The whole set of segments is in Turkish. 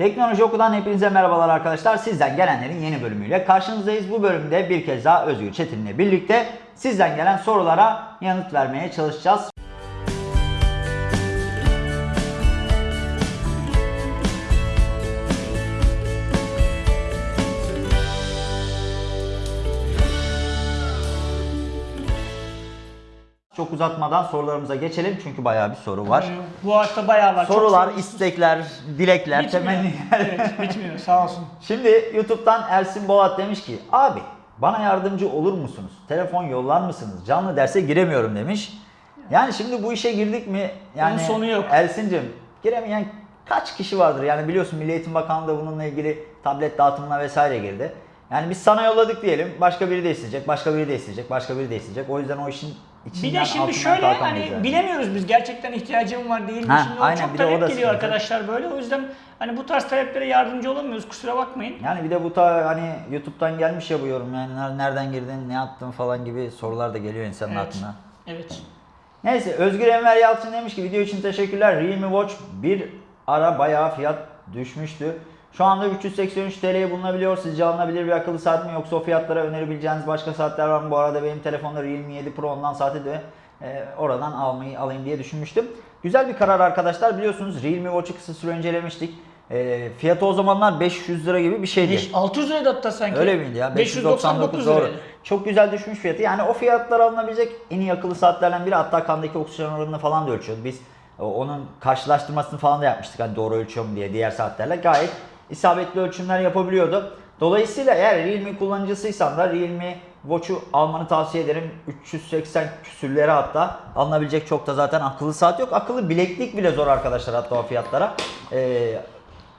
Teknoloji Oku'dan hepinize merhabalar arkadaşlar. Sizden gelenlerin yeni bölümüyle karşınızdayız. Bu bölümde bir kez daha Özgür Çetin'le birlikte sizden gelen sorulara yanıt vermeye çalışacağız. Çok uzatmadan sorularımıza geçelim çünkü bayağı bir soru var. Ee, Bu hafta bayağı var. Çok Sorular, soru- istekler, dilekler, Bitmiyor. temenniler. evet bitmiyor sağ olsun. Şimdi YouTube'dan Ersin Bolat demiş ki abi bana yardımcı olur musunuz? Telefon yollar mısınız? Canlı derse giremiyorum demiş. Yani şimdi bu işe girdik mi? Yani Bunun sonu yok. Ersin'cim giremeyen kaç kişi vardır? Yani biliyorsun Milli Eğitim Bakanlığı da bununla ilgili tablet dağıtımına vesaire girdi. Yani biz sana yolladık diyelim. Başka biri de isteyecek, başka biri de isteyecek, başka biri de isteyecek. O yüzden o işin Bir de şimdi şöyle hani yani. bilemiyoruz biz gerçekten ihtiyacım var değil mi? Ha, şimdi aynen, çok talep geliyor sıkıntı. arkadaşlar böyle. O yüzden hani bu tarz taleplere yardımcı olamıyoruz kusura bakmayın. Yani bir de bu ta hani YouTube'dan gelmiş ya bu yorum yani ner- nereden girdin, ne yaptın falan gibi sorular da geliyor insanın Evet. aklına. Evet. Neyse Özgür Enver Yalçın demiş ki video için teşekkürler. Realme Watch bir ara bayağı fiyat düşmüştü. Şu anda 383 TL'ye bulunabiliyor. Sizce alınabilir bir akıllı saat mi yoksa o fiyatlara önerebileceğiniz başka saatler var mı? Bu arada benim telefonda Realme 7 Pro ondan saati de e, oradan almayı alayım diye düşünmüştüm. Güzel bir karar arkadaşlar. Biliyorsunuz Realme Watch'ı kısa süre incelemiştik. E, fiyatı o zamanlar 500 lira gibi bir şeydi. Beş- 600 liraydı hatta sanki. Öyle miydi ya? 599 599 doğru. liraydı. Çok güzel düşmüş fiyatı. Yani o fiyatlar alınabilecek en iyi akıllı saatlerden biri. Hatta kandaki oksijen oranını falan da ölçüyordu. Biz onun karşılaştırmasını falan da yapmıştık. Hani doğru ölçüyor mu diye diğer saatlerle. Gayet isabetli ölçümler yapabiliyordu. Dolayısıyla eğer Realme kullanıcısıysan da Realme Watch'u almanı tavsiye ederim. 380 küsürlere hatta alınabilecek çok da zaten akıllı saat yok. Akıllı bileklik bile zor arkadaşlar hatta o fiyatlara. Ee,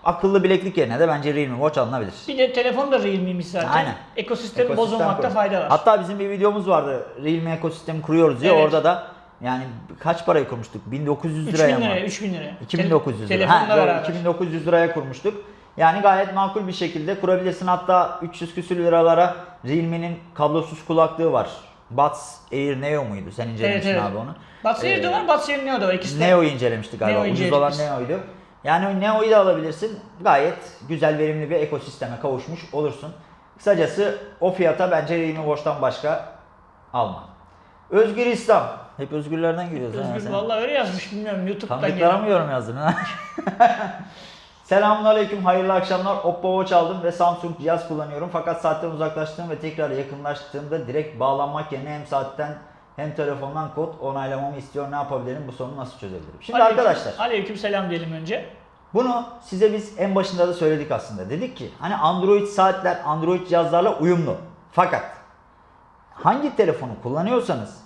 akıllı bileklik yerine de bence Realme Watch alınabilir. Bir de telefon da Realme'miş zaten. Aynen. Ekosistemi Ekosistem bozulmakta fayda var. Hatta bizim bir videomuz vardı. Realme ekosistemi kuruyoruz diye. Evet. Orada da yani kaç paraya kurmuştuk? 1900 3000 liraya mı? liraya, 3000 liraya. 2900 lira. Telefonla Ha, beraber. 2900 liraya kurmuştuk. Yani gayet makul bir şekilde kurabilirsin. Hatta 300 küsür liralara Realme'nin kablosuz kulaklığı var. Buds Air Neo muydu? Sen incelemiştin Evet, evet. abi onu. Buds Air Ee, de var, Buds Air Neo da var. İkisi de. Neo'yu incelemiştik galiba. Neo'yu Ucuz olan Neo'ydu. Yani Neo'yu da alabilirsin. Gayet güzel verimli bir ekosisteme kavuşmuş olursun. Kısacası o fiyata bence Realme Watch'tan başka alma. Özgür İslam. Hep özgürlerden giriyoruz. Özgür sen. vallahi öyle yazmış bilmiyorum YouTube'dan Tanıdıklara mı yorum yazdın ha? Selamünaleyküm, hayırlı akşamlar. Oppo Watch aldım ve Samsung cihaz kullanıyorum. Fakat saatten uzaklaştığım ve tekrar yakınlaştığımda direkt bağlanmak yerine hem saatten hem telefondan kod onaylamamı istiyor. Ne yapabilirim? Bu sorunu nasıl çözebilirim? Şimdi Aleyküm- arkadaşlar Aleyküm selam diyelim önce. bunu size biz en başında da söyledik aslında. Dedik ki hani Android saatler Android cihazlarla uyumlu. Fakat hangi telefonu kullanıyorsanız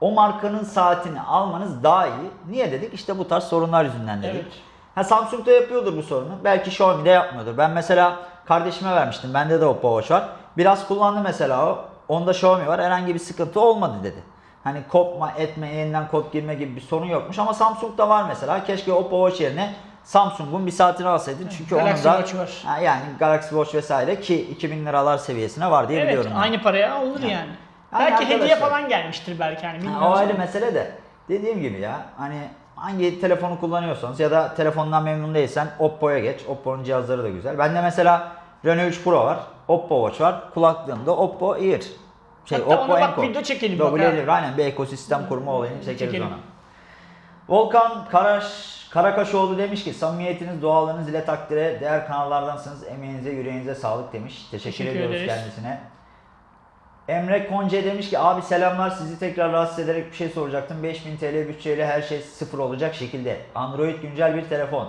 o markanın saatini almanız daha iyi. Niye dedik? İşte bu tarz sorunlar yüzünden dedik. Evet. Ha Samsung da yapıyordur bu sorunu. Belki Xiaomi de yapmıyordur. Ben mesela kardeşime vermiştim. Bende de Oppo Watch var. Biraz kullandı mesela o. Onda Xiaomi var. Herhangi bir sıkıntı olmadı dedi. Hani kopma etme yeniden kod girme gibi bir sorun yokmuş ama Samsung'da var mesela. Keşke Oppo Watch yerine Samsung'un bir saatini alsaydın. Çünkü Galaxy onun da Watch var. Yani Galaxy Watch vesaire ki 2000 liralar seviyesine var diye Evet biliyorum. ben. aynı paraya alınır yani. Yani belki hediye arkadaşlar- falan gelmiştir belki hani Ha, o ayrı mesele de dediğim gibi ya hani hangi telefonu kullanıyorsanız ya da telefondan memnun değilsen Oppo'ya geç. Oppo'nun cihazları da güzel. Bende mesela Reno 3 Pro var. Oppo Watch var. Kulaklığımda Oppo Ear. Şey, Hatta Oppo ona bak, Enco. video çekelim Double bak ha. Ear, aynen bir ekosistem kurma olayını çekeriz Çekelim. ona. Volkan Karaş Karakaşoğlu demiş ki samimiyetiniz, doğalınız ile takdire değer kanallardansınız. Emeğinize, yüreğinize sağlık demiş. Teşekkür, Teşekkür ediyoruz ederiz. kendisine. Emre Konce demiş ki abi selamlar sizi tekrar rahatsız ederek bir şey soracaktım. 5000 TL bütçeyle her şey sıfır olacak şekilde. Android güncel bir telefon.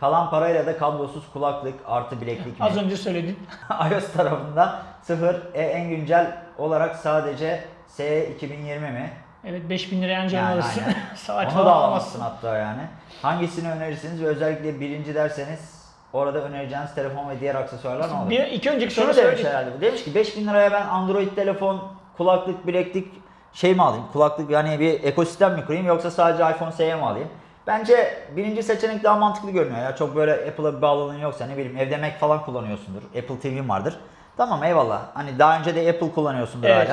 Kalan parayla da kablosuz kulaklık artı bileklik mi? Az önce söyledin. iOS tarafında sıfır. E, en güncel olarak sadece S 2020 mi? Evet 5000 liraya anca Yani alırsın. Onu da alamazsın. alamazsın hatta yani. Hangisini önerirsiniz ve özellikle birinci derseniz orada önereceğiniz telefon ve diğer aksesuarlar ne olur? Bir, iki önceki soru demiş söyledik. herhalde. Demiş ki 5000 liraya ben Android telefon, kulaklık, bileklik şey mi alayım? Kulaklık yani bir ekosistem mi kurayım yoksa sadece iPhone SE mi alayım? Bence birinci seçenek daha mantıklı görünüyor ya. Çok böyle Apple'a bir bağlılığın yoksa ne bileyim evde Mac falan kullanıyorsundur. Apple TV'm vardır. Tamam eyvallah. Hani daha önce de Apple kullanıyorsundur Evet.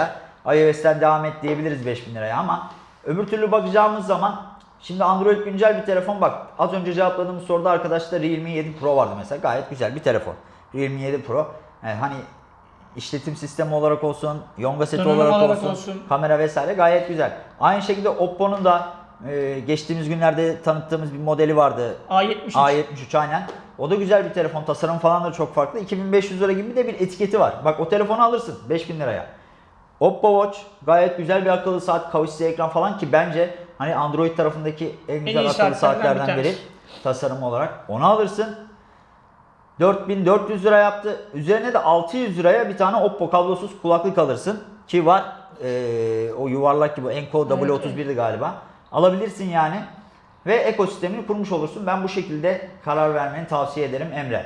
hala. iOS'ten devam et diyebiliriz 5000 liraya ama öbür türlü bakacağımız zaman Şimdi Android güncel bir telefon bak. Az önce cevapladığımız soruda arkadaşlar Realme 7 Pro vardı mesela. Gayet güzel bir telefon. Realme 7 Pro. Yani hani işletim sistemi olarak olsun, Yonga seti Donanım olarak, olarak olsun, olsun. kamera vesaire gayet güzel. Aynı şekilde Oppo'nun da e, geçtiğimiz günlerde tanıttığımız bir modeli vardı. A73. A73 aynen. O da güzel bir telefon. Tasarım falan da çok farklı. 2500 lira gibi de bir etiketi var. Bak o telefonu alırsın 5000 liraya. Oppo Watch gayet güzel bir akıllı saat, kavuşlu ekran falan ki bence hani Android tarafındaki en güzel iyi akıllı saatlerden bir saatlerden biri tasarım olarak. Onu alırsın. 4400 lira yaptı. Üzerine de 600 liraya bir tane Oppo kablosuz kulaklık alırsın. Ki var eee, o yuvarlak gibi Enco W31'di galiba. Alabilirsin yani. Ve ekosistemini kurmuş olursun. Ben bu şekilde karar vermeni tavsiye ederim Emre.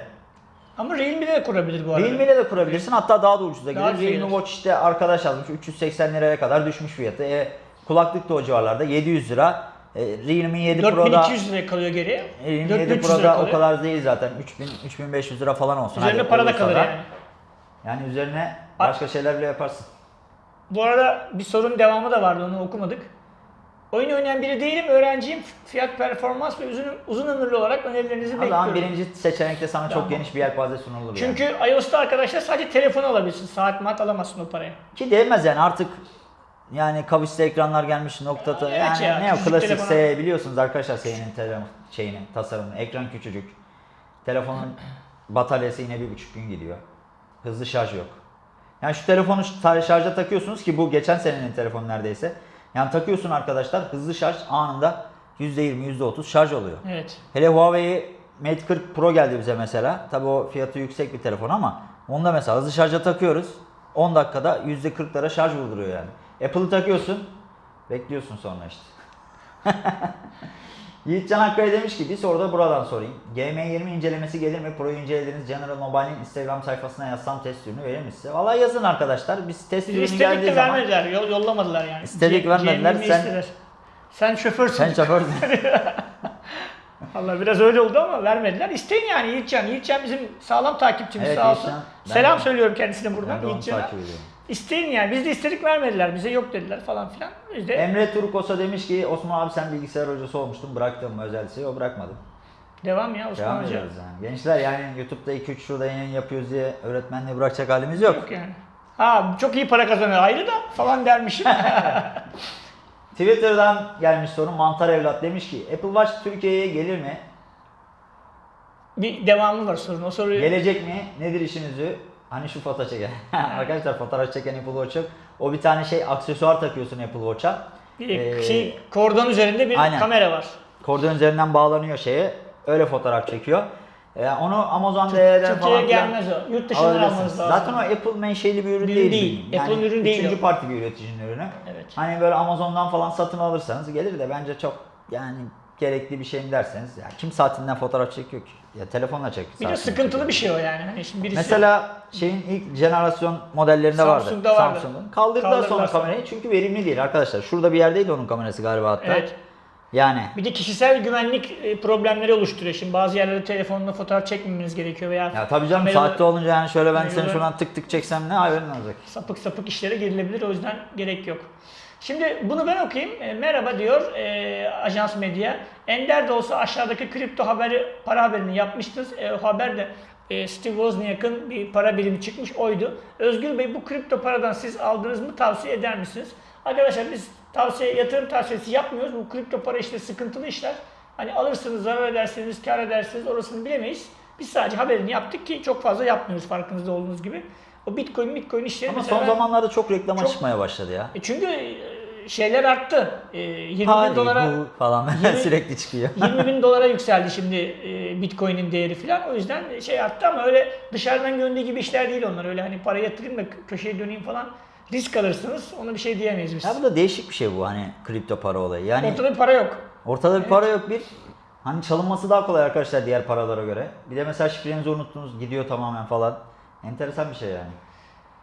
Ama Realme de kurabilir bu arada. Realme ile de kurabilirsin. Hatta daha da ucuza gelir. Realme. Watch işte arkadaş yazmış 380 liraya kadar düşmüş fiyatı. E, kulaklık da o civarlarda 700 lira. E, Realme 7 Pro'da 4200 liraya kalıyor geriye. Realme 7 4300 lira Pro'da o kadar değil zaten. 3000 3500 lira falan olsun. Üzerine Hadi, para da kalır yani. Yani üzerine başka şeyler bile yaparsın. Bu arada bir sorun devamı da vardı onu okumadık. Oyun oynayan biri değilim, öğrenciyim. Fiyat, performans ve uzun, uzun ömürlü olarak önerilerinizi O zaman bekliyorum. birinci seçenekte sana Tamam. çok geniş bir yelpaze sunulur yani. Çünkü iOS'ta arkadaşlar sadece telefonu alabilirsin. Saat mat alamazsın o paraya. Ki değmez yani artık yani kavisli ekranlar gelmiş noktada. Evet yani ya, ne o klasik telefona- S biliyorsunuz arkadaşlar S'nin telefon şeyini, tasarımını. Ekran küçücük. Telefonun bataryası yine bir buçuk gün gidiyor. Hızlı şarj yok. Yani şu telefonu şar- şarja takıyorsunuz ki bu geçen senenin telefonu neredeyse. Yani takıyorsun arkadaşlar hızlı şarj anında %20 %30 şarj oluyor. Evet. Hele Huawei Mate 40 Pro geldi bize mesela. Tabi o fiyatı yüksek bir telefon ama onda mesela hızlı şarja takıyoruz. 10 dakikada %40'lara şarj vurduruyor yani. Apple'ı takıyorsun. Bekliyorsun sonra işte. Yiğitcan Akkaya demiş ki bir soru da buradan sorayım. GM20 incelemesi gelir mi? Pro'yu incelediğiniz General Mobile'in Instagram sayfasına yazsam test ürünü verir mi size? Valla yazın arkadaşlar. Biz test ürünü istedik geldiği de zaman... vermediler, yol, yollamadılar yani. İstedik, vermediler. Sen- istediler. Sen şoförsün. Sen şoför Allah biraz öyle oldu ama vermediler. İsteyin yani Yiğitcan. Yiğitcan bizim sağlam takipçimiz Evet, sağ olsun. Selam de- söylüyorum kendisine buradan Yiğitcan'a. İsteyin yani. Biz de istedik vermediler. Bize yok dediler falan filan. Biz de Emre Turkosa demiş ki Osman abi sen bilgisayar hocası olmuştun bıraktın mı özel liseyi? O bırakmadı. devam ya Osman Devam Hoca. ediyoruz yani. Gençler yani YouTube'da 2-3 şurada yayın yapıyoruz diye öğretmenliği bırakacak halimiz yok. Yok yani. Ha çok iyi para kazanıyor ayrı da falan dermişim. Twitter'dan gelmiş soru Mantar Evlat demiş ki Apple Watch Türkiye'ye gelir mi? bir devamı var sorun. O soruyu Gelecek mi? Nedir işinizi? Hani şu foto çeken. Arkadaşlar fotoğraf çeken Apple Watch yok. O bir tane şey aksesuar takıyorsun Apple Watch'a. Ee, şey kordon üzerinde bir aynen. kamera var. Kordon üzerinden bağlanıyor şeye. Öyle fotoğraf çekiyor. Ee, onu Amazon DL'den falan filan gelmez o. Yurt dışından almanız lazım. Zaten o Apple menşeli bir ürün değil. değil. Yani Apple'ın ürünü değil Üçüncü parti bir üreticinin ürünü. Evet. Hani böyle Amazon'dan falan satın alırsanız gelir de bence çok yani gerekli bir şey mi derseniz ya kim saatinden fotoğraf çekiyor ki? Ya telefonla çek. Bir de sıkıntılı çekiyor. bir şey o yani. Hani şimdi birisi Mesela şeyin ilk jenerasyon modellerinde vardı. Samsung'da vardı. Samsung'un. Kaldırdılar, Kaldırdılar sonra sonra. kamerayı çünkü verimli değil arkadaşlar. Şurada bir yerdeydi onun kamerası galiba hatta. Evet. Yani Bir de kişisel güvenlik e, problemleri oluşturuyor. Şimdi bazı yerlerde telefonla fotoğraf çekmemeniz gerekiyor veya ya tabii canım kameralı- saatte olunca yani şöyle ben seni şuradan tık tık çeksem ne haberin olacak? sapık sapık işlere girilebilir. O yüzden gerek yok. Şimdi bunu ben okuyayım. E, merhaba diyor e, Ajans Medya. Ender de olsa aşağıdaki kripto haberi, para haberini yapmıştınız. E, o haber de e, Steve Wozniak'ın bir para birimi çıkmış oydu. Özgür Bey bu kripto paradan siz aldınız mı tavsiye eder misiniz? Arkadaşlar biz tavsiye yatırım tavsiyesi yapmıyoruz. Bu kripto para işte sıkıntılı işler. Hani alırsınız, zarar ederseniz, kar edersiniz orasını bilemeyiz. Biz sadece haberini yaptık ki çok fazla yapmıyoruz farkınızda olduğunuz gibi. O Bitcoin, Bitcoin işleri Ama son ben- zamanlarda çok reklama Çok- çıkmaya başladı ya. e çünkü şeyler arttı. E, 20 Hadi bin dolara falan Yirmi- sürekli çıkıyor. 20 bin dolara yükseldi şimdi e, Bitcoin'in değeri falan. O yüzden şey arttı ama öyle dışarıdan göründüğü gibi işler değil onlar. Öyle hani para yatırayım da köşeye döneyim falan. Risk alırsınız. Ona bir şey diyemeyiz biz. Ya bu da değişik bir şey bu hani kripto para olayı. Yani Ortada bir para yok. Ortada bir para yok bir. Hani çalınması daha kolay arkadaşlar diğer paralara göre. Bir de mesela şifrenizi unuttunuz gidiyor tamamen falan. Enteresan bir şey yani.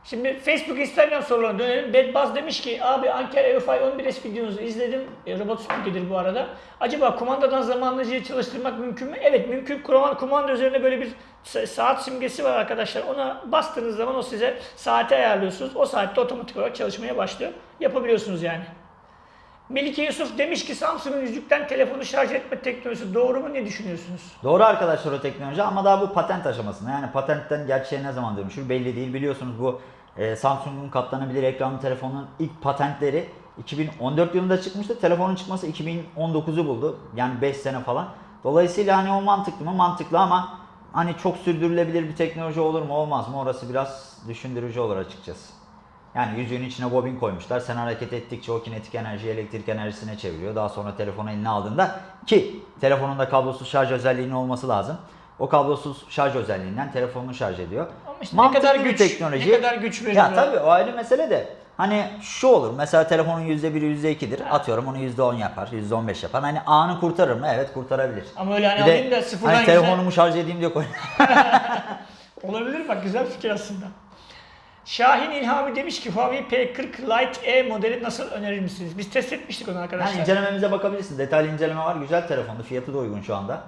Şimdi Facebook, Instagram sorularına dönelim. Bedbaz demiş ki abi Ankara EUFI 11S videonuzu izledim. E, robot süpürgedir bu arada. Acaba kumandadan zamanlayıcıyı çalıştırmak mümkün mü? Evet mümkün. Kumanda, kumanda üzerine böyle bir sa- saat simgesi var arkadaşlar. Ona bastığınız zaman o size saati ayarlıyorsunuz. O saatte otomatik olarak çalışmaya başlıyor. Yapabiliyorsunuz yani. Melike Yusuf demiş ki Samsung'un yüzükten telefonu şarj etme teknolojisi doğru mu ne düşünüyorsunuz? Doğru arkadaşlar o teknoloji ama daha bu patent aşamasında. Yani patentten gerçeğe ne zaman dönüşür belli değil. Biliyorsunuz bu e, Samsung'un katlanabilir ekranlı telefonun ilk patentleri 2014 yılında çıkmıştı. Telefonun çıkması 2019'u buldu. Yani 5 sene falan. Dolayısıyla hani o mantıklı mı? Mantıklı ama hani çok sürdürülebilir bir teknoloji olur mu olmaz mı? Orası biraz düşündürücü olur açıkçası. Yani yüzüğün içine bobin koymuşlar. Sen hareket ettikçe o kinetik enerjiyi elektrik enerjisine çeviriyor. Daha sonra telefonu eline aldığında ki telefonun da kablosuz şarj özelliğinin olması lazım. O kablosuz şarj özelliğinden telefonunu şarj ediyor. Ama işte ne Mantıklı kadar bir güç, teknoloji. ne kadar güç veriyor. Ya tabii o ayrı mesele de. Hani şu olur mesela telefonun %1'i %2'dir. Atıyorum onu %10 yapar, %15 yapar. Hani anı kurtarır mı? Evet kurtarabilir. Ama öyle hani Bir de alayım da sıfırdan hani yüze- telefonumu şarj edeyim diye koy. Olabilir bak güzel fikir aslında. Şahin İlhami demiş ki Huawei P40 Lite E modeli nasıl önerir misiniz? Biz test etmiştik onu arkadaşlar. Yani incelememize bakabilirsin. Detaylı inceleme var. Güzel telefondu. Fiyatı da uygun şu anda.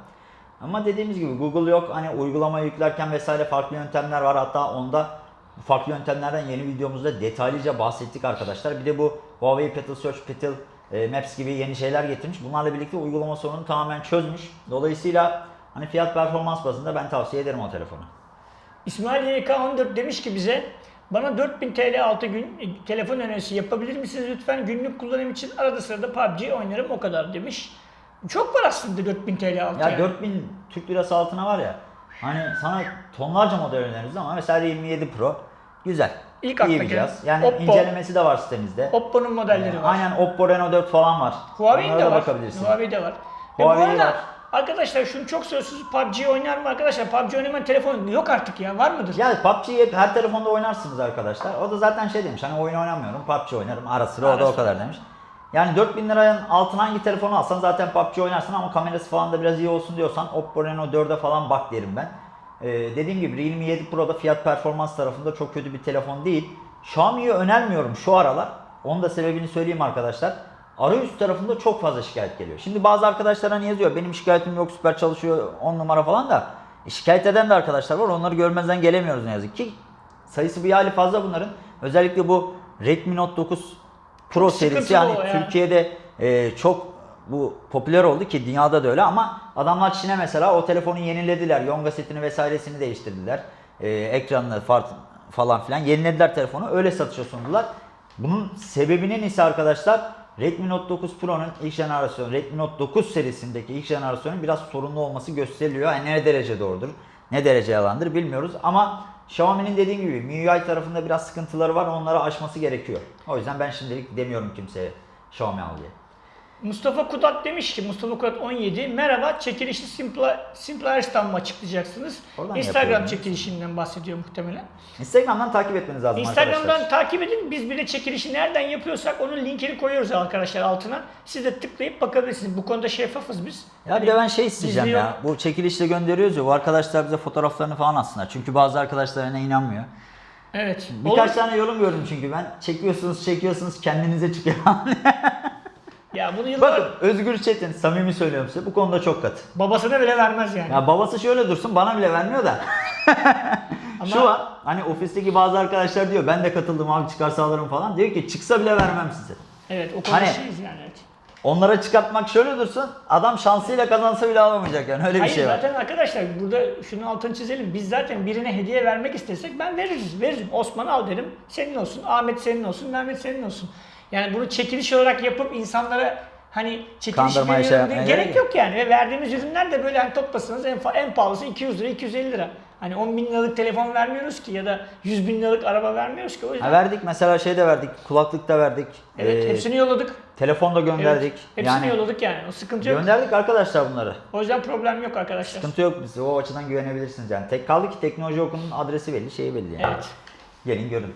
Ama dediğimiz gibi Google yok. Hani uygulama yüklerken vesaire farklı yöntemler var. Hatta onda farklı yöntemlerden yeni videomuzda detaylıca bahsettik arkadaşlar. Bir de bu Huawei Petal Search, Petal e, Maps gibi yeni şeyler getirmiş. Bunlarla birlikte uygulama sorununu tamamen çözmüş. Dolayısıyla hani fiyat performans bazında ben tavsiye ederim o telefonu. İsmail YK14 demiş ki bize bana 4000 TL altı gün e, telefon önerisi yapabilir misiniz lütfen? Günlük kullanım için arada sırada PUBG oynarım o kadar demiş. Çok var aslında 4000 TL altı. Ya yani. 4000 Türk lirası altına var ya. Hani sana tonlarca model öneririz ama mesela 27 Pro güzel. İlk İyi bir cihaz. Yani Oppo. incelemesi de var sitemizde. Oppo'nun modelleri Ee, var. Aynen Oppo Reno 4 falan var. Huawei'nin de var. bakabilirsin. Huawei'de var. Ve bu Huawei arada var. Arkadaşlar şunu çok söylüyorsunuz PUBG oynar mı arkadaşlar? PUBG oynamayan telefon yok artık ya var mıdır? Ya PUBG'yi her telefonda oynarsınız arkadaşlar. O da zaten şey demiş hani oyun oynamıyorum PUBG oynarım ara sıra o da o kadar demiş. Yani 4000 liranın altına hangi telefonu alsan zaten PUBG oynarsın ama kamerası falan da biraz iyi olsun diyorsan Oppo Reno 4'e falan bak derim ben. Ee, dediğim gibi Realme 7 Pro'da fiyat performans tarafında çok kötü bir telefon değil. Xiaomi'yi önermiyorum şu aralar. Onun da sebebini söyleyeyim arkadaşlar. Arayüz tarafında çok fazla şikayet geliyor. Şimdi bazı arkadaşlar hani yazıyor benim şikayetim yok süper çalışıyor 10 numara falan da e, şikayet eden de arkadaşlar var. Onları görmezden gelemiyoruz ne yazık ki. Sayısı bir hali fazla bunların. Özellikle bu Redmi Note 9 Pro serisi yani o ya. Türkiye'de e, çok bu popüler oldu ki dünyada da öyle ama adamlar Çin'e mesela o telefonu yenilediler. Yonga setini vesairesini değiştirdiler. E, ekranını far- falan filan yenilediler telefonu. Öyle satışa sundular. Bunun sebebinin ise arkadaşlar Redmi Note 9 Pro'nun ilk jenerasyonu, Redmi Note 9 serisindeki ilk jenerasyonun biraz sorunlu olması gösteriliyor. Yani ne derece doğrudur, ne derece yalandır bilmiyoruz ama Xiaomi'nin dediğim gibi MIUI tarafında biraz sıkıntıları var. Onları aşması gerekiyor. O yüzden ben şimdilik demiyorum kimseye Xiaomi al diye. Mustafa Kudat demiş ki Mustafa Kudat 17 merhaba çekilişli Simpla, Simplaristan mı açıklayacaksınız? Oradan Instagram yapıyorum. çekilişinden bahsediyor muhtemelen. Instagram'dan takip etmeniz lazım Instagram'dan arkadaşlar. takip edin. Biz bir de çekilişi nereden yapıyorsak onun linkini koyuyoruz arkadaşlar altına. Siz de tıklayıp bakabilirsiniz. Bu konuda şeffafız biz. Ya bir de ben şey isteyeceğim ya. yok. Bu çekilişle gönderiyoruz ya. Bu arkadaşlar bize fotoğraflarını falan atsınlar. Çünkü bazı arkadaşlar yine inanmıyor. Evet. Birkaç Olur. tane yorum gördüm çünkü ben. Çekiyorsunuz çekiyorsunuz kendinize çıkıyor. Ya bunu yıllar Bakın Özgür Çetin samimi söylüyorum size bu konuda çok katı. babasına bile vermez yani. Ya babası şöyle dursun bana bile vermiyor da. Ama- Şu var hani ofisteki bazı arkadaşlar diyor ben de katıldım abi çıkarsa alırım falan. Diyor ki çıksa bile vermem size. Evet o konuda Hani- şeyiz yani. Evet. Onlara çıkartmak şöyle dursun adam şansıyla kazansa bile alamayacak yani öyle bir Hayır şey var. zaten arkadaşlar burada şunun altını çizelim. Biz zaten birine hediye vermek istesek ben veririz. Veririm. Osman al derim. Senin olsun. Ahmet senin olsun. Mehmet senin olsun. Yani bunu çekiliş olarak yapıp insanlara hani çekiliş şey diye gerek yok yani. Ve verdiğimiz ürünler de böyle hani toplasanız en, en pahalısı 200 lira 250 lira. Hani 10 bin liralık telefon vermiyoruz ki ya da 100 bin liralık araba vermiyoruz ki. O yüzden Ha, verdik mesela şey de verdik kulaklık da verdik. evet ee, hepsini yolladık. Telefon da gönderdik. Evet, hepsini yani yolladık yani. O sıkıntı yok. gönderdik arkadaşlar bunları. O yüzden problem yok arkadaşlar. Sıkıntı yok bize. O açıdan güvenebilirsiniz yani. Tek kaldı ki teknoloji okulunun adresi belli, şeyi belli yani. Evet. Gelin görün.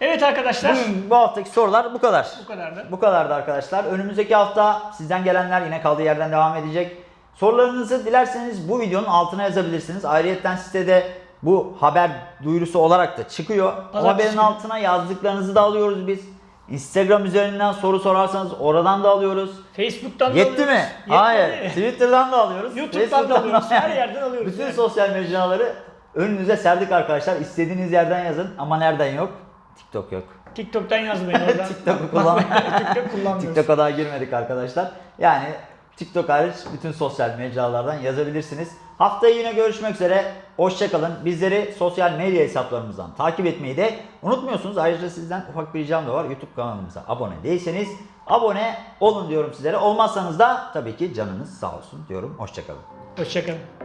Evet arkadaşlar. Bugün bu haftaki sorular bu kadar. Bu kadardı. Bu kadardı arkadaşlar. Önümüzdeki hafta sizden gelenler yine kaldığı yerden devam edecek. Sorularınızı dilerseniz bu videonun altına yazabilirsiniz. Ayrıyeten sitede bu haber duyurusu olarak da çıkıyor. O Pazartesi haberin günü. altına yazdıklarınızı da alıyoruz biz. Instagram üzerinden soru sorarsanız oradan da alıyoruz. Facebook'tan da Yetti alıyoruz. mi? Yetmedi. Hayır. Twitter'dan da alıyoruz. YouTube'dan da alıyoruz. Her yerden alıyoruz. Bütün yani. sosyal mecraları önünüze serdik arkadaşlar. İstediğiniz yerden yazın ama nereden yok? TikTok yok. TikTok'tan yazmayın oradan. TikTok'u kullan- TikTok kullanmıyoruz. TikTok'a daha girmedik arkadaşlar. Yani TikTok hariç bütün sosyal mecralardan yazabilirsiniz. Haftaya yine görüşmek üzere. Hoşçakalın. Bizleri sosyal medya hesaplarımızdan takip etmeyi de unutmuyorsunuz. Ayrıca sizden ufak bir ricam da var. YouTube kanalımıza abone değilseniz abone olun diyorum sizlere. Olmazsanız da tabii ki canınız sağ olsun diyorum. Hoşçakalın. Hoşçakalın.